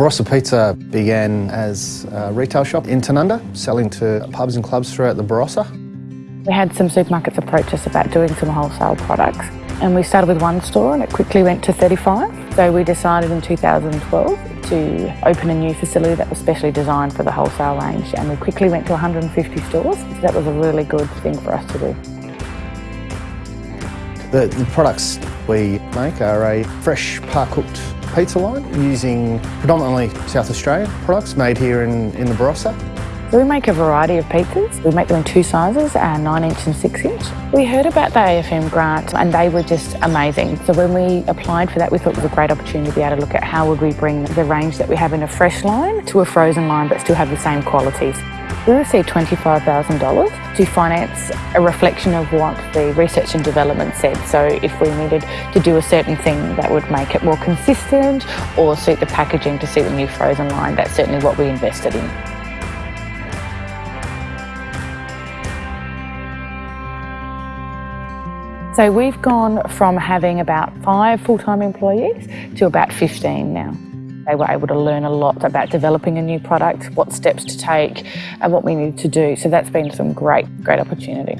Barossa Pizza began as a retail shop in Tanunda, selling to pubs and clubs throughout the Barossa. We had some supermarkets approach us about doing some wholesale products and we started with one store and it quickly went to 35. So we decided in 2012 to open a new facility that was specially designed for the wholesale range and we quickly went to 150 stores. So that was a really good thing for us to do. The, the products we make are a fresh par-cooked pizza line using predominantly South Australian products made here in, in the Barossa. We make a variety of pizzas. We make them in two sizes, uh, 9 inch and 6 inch. We heard about the AFM grant and they were just amazing. So when we applied for that, we thought it was a great opportunity to be able to look at how would we bring the range that we have in a fresh line to a frozen line but still have the same qualities. We received $25,000 to finance a reflection of what the research and development said. So if we needed to do a certain thing that would make it more consistent or suit the packaging to suit the new frozen line, that's certainly what we invested in. So we've gone from having about five full-time employees to about 15 now. They were able to learn a lot about developing a new product, what steps to take and what we need to do. So that's been some great, great opportunity.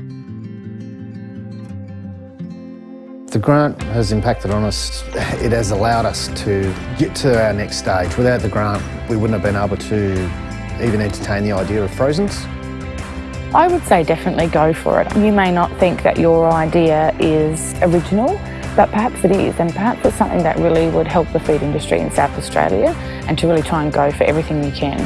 The grant has impacted on us. It has allowed us to get to our next stage. Without the grant, we wouldn't have been able to even entertain the idea of Frozens. I would say definitely go for it. You may not think that your idea is original, but perhaps it is, and perhaps it's something that really would help the food industry in South Australia and to really try and go for everything you can.